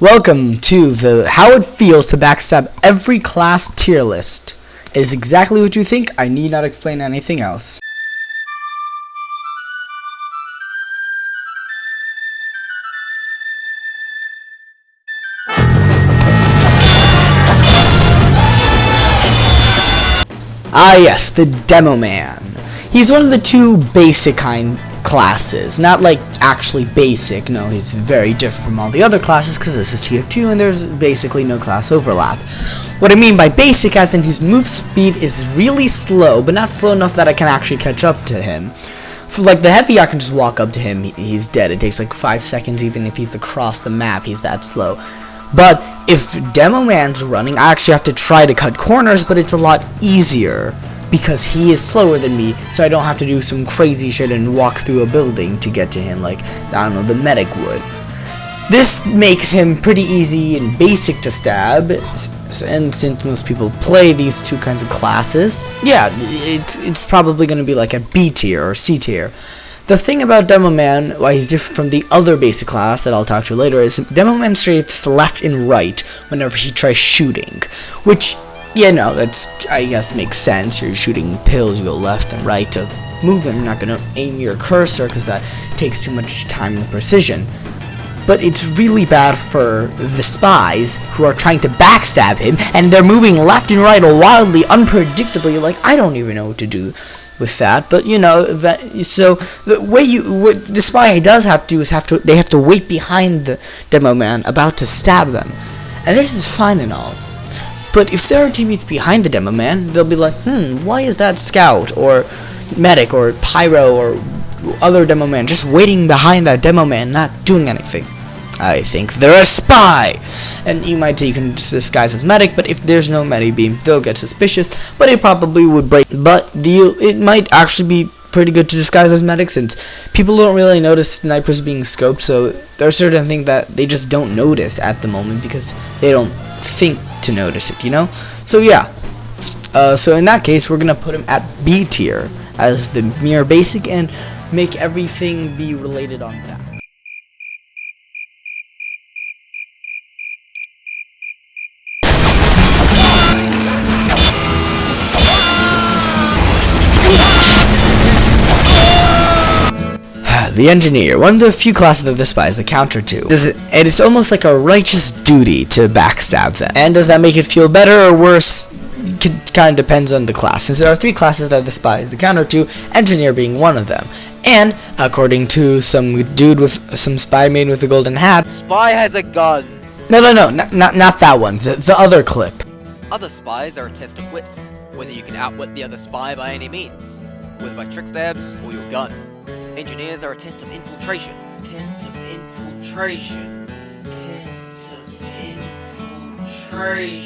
Welcome to the How It Feels to Backstab Every Class tier list. It is exactly what you think, I need not explain anything else. Ah yes, the Demo Man. He's one of the two basic kind classes. Not like actually basic, no, he's very different from all the other classes because this is TF2 and there's basically no class overlap. What I mean by basic as in his move speed is really slow, but not slow enough that I can actually catch up to him. For like the heavy, I can just walk up to him, he's dead. It takes like 5 seconds even if he's across the map, he's that slow. But if Demo Man's running, I actually have to try to cut corners, but it's a lot easier because he is slower than me, so I don't have to do some crazy shit and walk through a building to get to him like, I don't know, the medic would. This makes him pretty easy and basic to stab, and since most people play these two kinds of classes, yeah, it, it's probably going to be like a B tier or C tier. The thing about Demo Man, why he's different from the other basic class that I'll talk to later, is Demo Man strafes left and right whenever he tries shooting, which yeah, no, that's, I guess, makes sense. You're shooting pills, you go left and right to move them. You're not going to aim your cursor because that takes too much time and precision. But it's really bad for the spies who are trying to backstab him, and they're moving left and right wildly, unpredictably. Like, I don't even know what to do with that but you know that so the way you what the spy does have to do is have to they have to wait behind the demo man about to stab them and this is fine and all but if there are teammates behind the demo man, they'll be like, hmm, why is that scout or medic or pyro or other demo man just waiting behind that demo man, not doing anything? I think they're a spy! And you might say you can disguise as medic, but if there's no medic beam, they'll get suspicious, but it probably would break. But the it might actually be pretty good to disguise as medic since people don't really notice snipers being scoped, so there are certain things that they just don't notice at the moment because they don't think to notice it, you know? So yeah. Uh, so in that case, we're gonna put him at B tier as the mere basic and make everything be related on that. The engineer, one of the few classes of the spies the counter to. Does it, and it's almost like a righteous duty to backstab them. And does that make it feel better or worse? It kind of depends on the class, since there are three classes that the spy is the counter to, engineer being one of them. And, according to some dude with some spy made with a golden hat, Spy has a gun. No, no, no, not, not, not that one, the, the other clip. Other spies are a test of wits, whether you can outwit the other spy by any means, whether by trick stabs or your gun. Engineers are a test of infiltration. Test of infiltration. Test of infiltration.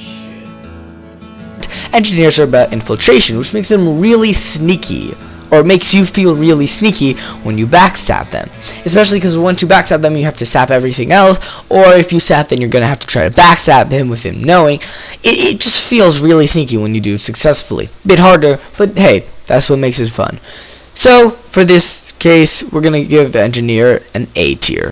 Engineers are about infiltration, which makes them really sneaky. Or makes you feel really sneaky when you backstab them. Especially because once you backstab them, you have to sap everything else. Or if you sap, then you're going to have to try to backstab him with him knowing. It, it just feels really sneaky when you do it successfully. Bit harder, but hey, that's what makes it fun. So, for this case, we're going to give engineer an A tier.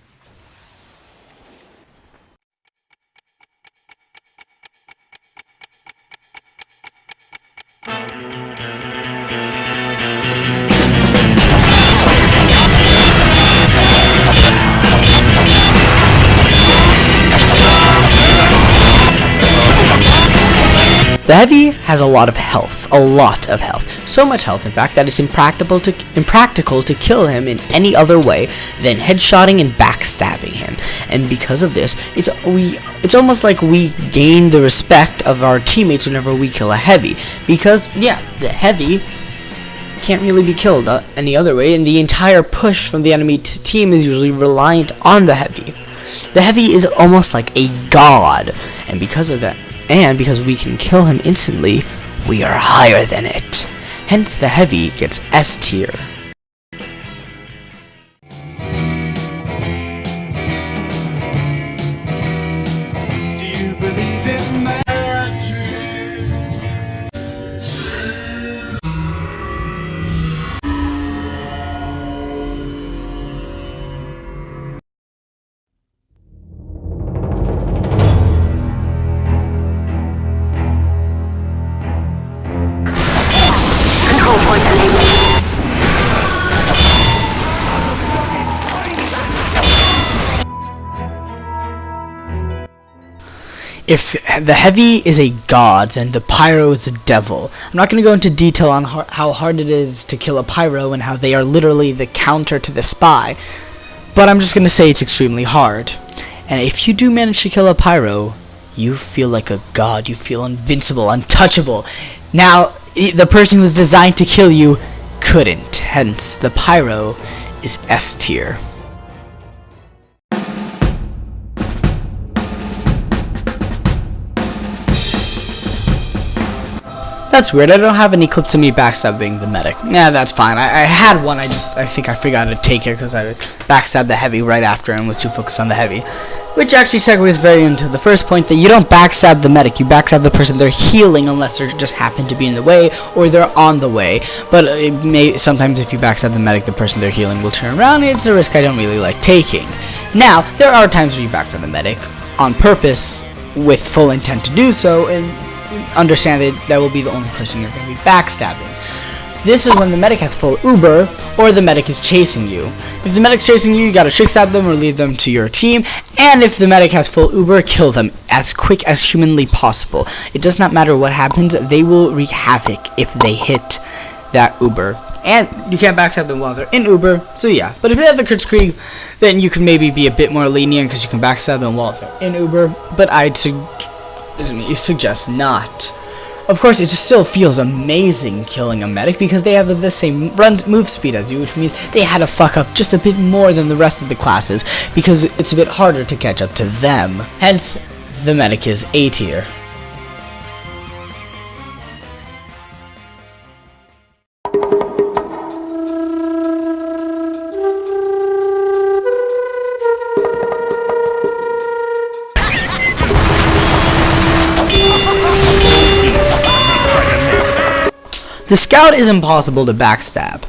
Heavy has a lot of health, a lot of health, so much health in fact that it's impractical to, impractical to kill him in any other way than headshotting and backstabbing him. And because of this, it's we it's almost like we gain the respect of our teammates whenever we kill a Heavy. Because, yeah, the Heavy can't really be killed uh, any other way, and the entire push from the enemy team is usually reliant on the Heavy. The Heavy is almost like a god, and because of that, and because we can kill him instantly, we are higher than it. Hence the heavy gets S tier. If the heavy is a god, then the pyro is a devil. I'm not going to go into detail on how hard it is to kill a pyro and how they are literally the counter to the spy, but I'm just going to say it's extremely hard. And if you do manage to kill a pyro, you feel like a god. You feel invincible, untouchable. Now, the person who was designed to kill you couldn't. Hence, the pyro is S tier. That's weird. I don't have any clips of me backstabbing the medic. Yeah, that's fine. I, I had one. I just I think I forgot to take it because I backstabbed the heavy right after and was too focused on the heavy. Which actually segues very into the first point that you don't backstab the medic. You backstab the person they're healing unless they just happen to be in the way or they're on the way. But it may sometimes if you backstab the medic, the person they're healing will turn around. And it's a risk I don't really like taking. Now there are times where you backstab the medic on purpose with full intent to do so and understand that that will be the only person you're going to be backstabbing. This is when the medic has full Uber, or the medic is chasing you. If the medic's chasing you, you gotta trick stab them or lead them to your team, and if the medic has full Uber, kill them as quick as humanly possible. It does not matter what happens, they will wreak havoc if they hit that Uber. And you can't backstab them while they're in Uber, so yeah. But if they have the Kritzkrieg, then you can maybe be a bit more lenient because you can backstab them while they're in Uber, but I'd suggest you suggest not. Of course, it still feels amazing killing a medic because they have the same run move speed as you, which means they had to fuck up just a bit more than the rest of the classes because it's a bit harder to catch up to them. Hence, the medic is A tier. The scout is impossible to backstab.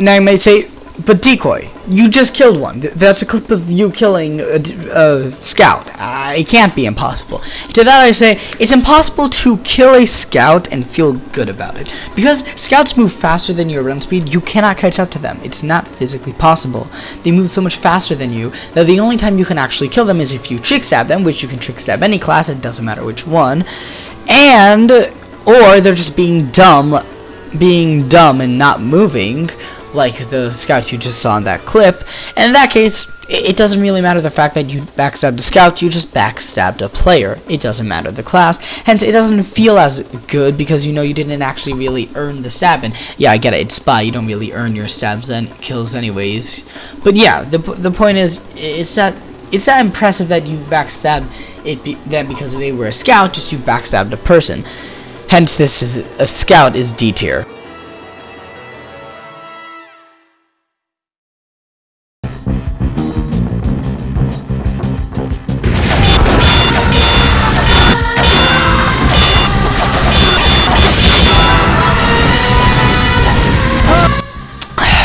Now you may say, but decoy, you just killed one. That's a clip of you killing a, scout. Uh, it can't be impossible. To that I say, it's impossible to kill a scout and feel good about it. Because scouts move faster than your run speed, you cannot catch up to them. It's not physically possible. They move so much faster than you that the only time you can actually kill them is if you trick stab them, which you can trick stab any class, it doesn't matter which one. And, or they're just being dumb being dumb and not moving, like the scouts you just saw in that clip. And in that case, it doesn't really matter the fact that you backstabbed a scout, you just backstabbed a player. It doesn't matter the class. Hence, it doesn't feel as good because you know you didn't actually really earn the stab. And yeah, I get it, it's spy, you don't really earn your stabs and kills anyways. But yeah, the, the point is, it's that it's that impressive that you backstabbed it be, them because they were a scout, just you backstabbed a person. Hence, this is a scout is D tier.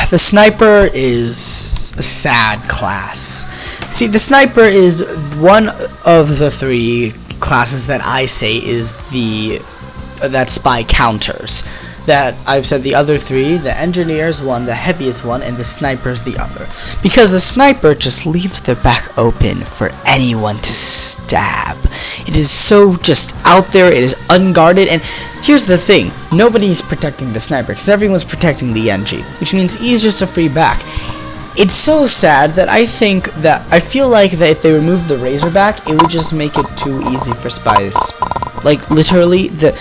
The sniper is a sad class. See, the sniper is one of the three classes that I say is the that spy counters. That I've said the other three, the engineer's one, the heaviest one, and the sniper's the other. Because the sniper just leaves their back open for anyone to stab. It is so just out there, it is unguarded, and here's the thing, nobody's protecting the sniper, because everyone's protecting the engie, which means he's just a free back it's so sad that I think that I feel like that if they remove the Razorback, it would just make it too easy for spies. Like literally, the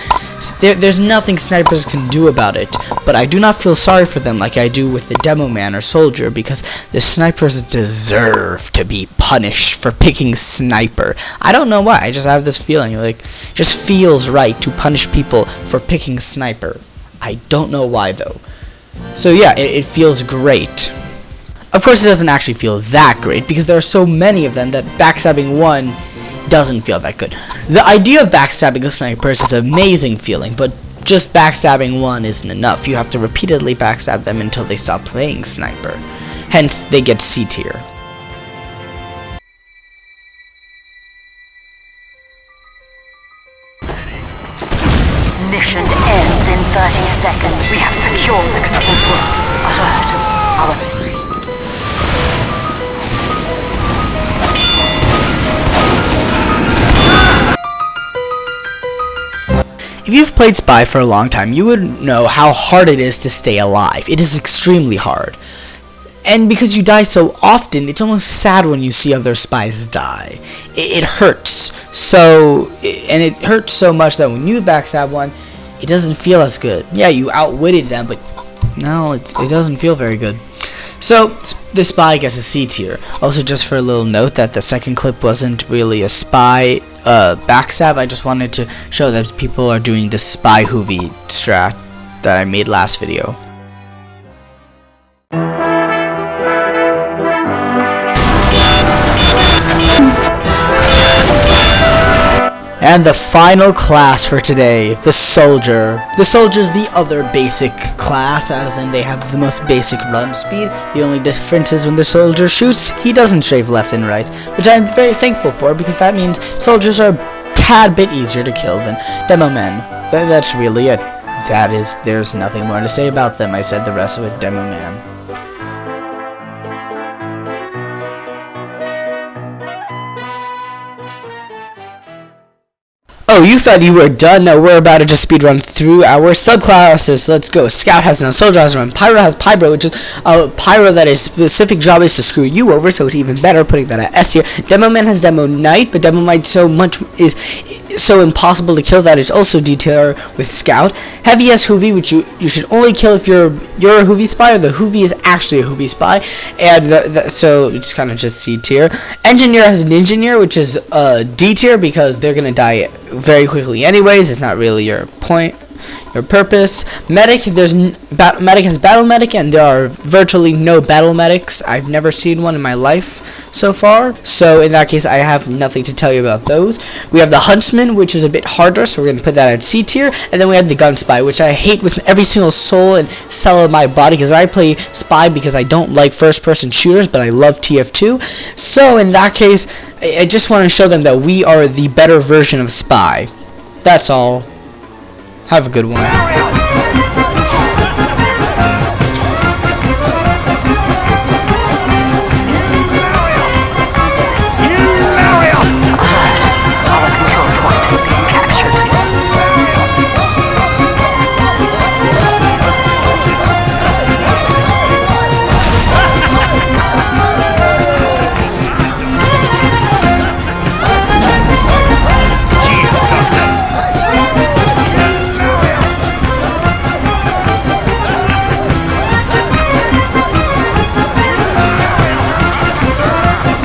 there, there's nothing snipers can do about it. But I do not feel sorry for them like I do with the demo man or soldier because the snipers deserve to be punished for picking sniper. I don't know why. I just have this feeling like just feels right to punish people for picking sniper. I don't know why though. So yeah, it, it feels great. Of course, it doesn't actually feel that great because there are so many of them that backstabbing one doesn't feel that good. The idea of backstabbing a sniper is an amazing feeling, but just backstabbing one isn't enough. You have to repeatedly backstab them until they stop playing sniper. Hence, they get C tier. Mission ends in 30 seconds. We have secured the control room. Alert. Our If you've played Spy for a long time, you would know how hard it is to stay alive. It is extremely hard. And because you die so often, it's almost sad when you see other spies die. It, it hurts. So, and it hurts so much that when you backstab one, it doesn't feel as good. Yeah, you outwitted them, but no, it, it doesn't feel very good. So, the spy gets a C tier. Also, just for a little note that the second clip wasn't really a spy uh, backstab, I just wanted to show that people are doing the spy hoovy strat that I made last video. And the final class for today, the Soldier. The Soldier is the other basic class, as in they have the most basic run speed. The only difference is when the Soldier shoots, he doesn't strafe left and right, which I'm very thankful for because that means Soldiers are a tad bit easier to kill than Demo Men. Th that's really it. That is, there's nothing more to say about them. I said the rest with Demo Man. You thought you were done? No, we're about to just speedrun through our subclasses. Let's go. Scout has no Soldier has one. Pyro has Pyro, which is a Pyro that that is specific job is to screw you over, so it's even better putting that at S tier. Demo Man has Demo Knight, but Demo Knight so much is so impossible to kill that it's also D tier with Scout. Heavy has Hoovy, which you you should only kill if you're you're a Hoovy spy, or the Hoovy is actually a Hoovy spy, and the, the, so it's kind of just C tier. Engineer has an Engineer, which is uh, D tier because they're gonna die very quickly anyways. It's not really your point, your purpose. Medic, there's medic has battle medic, and there are virtually no battle medics. I've never seen one in my life so far. So in that case, I have nothing to tell you about those. We have the Huntsman, which is a bit harder, so we're to put that at C tier. And then we have the Gun Spy, which I hate with every single soul and cell of my body, because I play Spy because I don't like first-person shooters, but I love TF2. So in that case, I just want to show them that we are the better version of Spy. That's all. Have a good one.